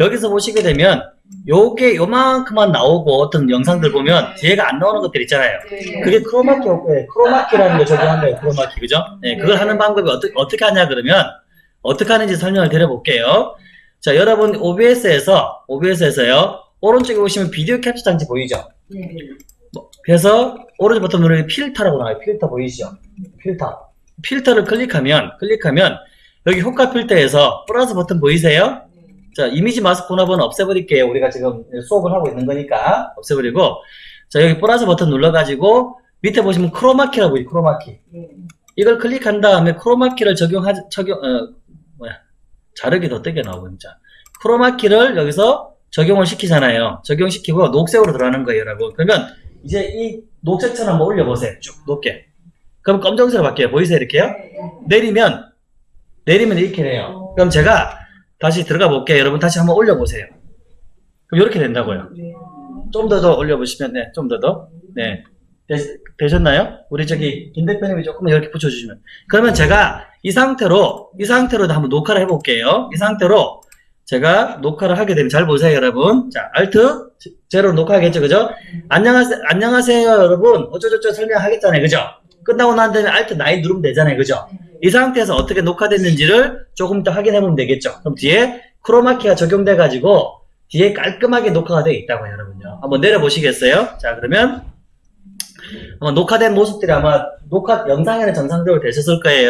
여기서 보시게 되면 요게 요만큼만 나오고 어떤 영상들 보면 뒤에가 안 나오는 것들 있잖아요. 네. 그게 크로마키 효과예요. 크로마키라는 거 적용한 거예요. 크로마키 그죠? 네, 그걸 하는 방법이 어떻게 어떻게 하냐 그러면 어떻게 하는지 설명을 드려볼게요. 자, 여러분 OBS에서 OBS에서요 오른쪽에 보시면 비디오 캡처 장치 보이죠? 네. 그래서 오른쪽 버튼 누르면 필터라고 나와요. 필터 보이시죠? 필터. 필터를 클릭하면 클릭하면 여기 효과 필터에서 플러스 버튼 보이세요? 자, 이미지 마스크 혼합은 없애버릴게요. 우리가 지금 수업을 하고 있는 거니까 없애버리고 자, 여기 플러스 버튼 눌러가지고 밑에 보시면 크로마키라고 보이죠. 크로마키. 네. 이걸 클릭한 다음에 크로마키를 적용하 적용 어 뭐야 자르기 더 뜨게 나오고 진짜 크로마키를 여기서 적용을 시키잖아요. 적용시키고 녹색으로 들어가는 거예요, 여러분. 그러면 이제 이 녹색천 한번 올려보세요. 쭉 높게. 그럼 검정색으로 바뀌어요. 보이세요, 이렇게요? 내리면 내리면 이렇게 돼요. 그럼 제가 다시 들어가 볼게요. 여러분 다시 한번 올려보세요. 그럼 이렇게 된다고요. 네. 좀더더 올려보시면 네, 좀 더 더. 네. 되, 셨나요 우리 저기 김 대표님이 조금 이렇게 붙여주시면. 그러면 제가 이 상태로 이 상태로 한번 녹화를 해볼게요. 이 상태로 제가 녹화를 하게 되면 잘 보세요, 여러분. 자, 알트 제로 녹화하겠죠, 그죠? 안녕하세요, 안녕하세요, 여러분. 어쩌저쩌 설명하겠잖아요, 그죠? 끝나고 난 다음에 알트 나이 누르면 되잖아요, 그죠? 이 상태에서 어떻게 녹화됐는지를 조금 더 확인해 보면 되겠죠. 그럼 뒤에 크로마키가 적용돼 가지고 뒤에 깔끔하게 녹화가 되어 있다고요, 여러분요. 한번 내려 보시겠어요? 자, 그러면 녹화된 모습들이 아마 녹화 영상에는 정상적으로 되셨을 거예요.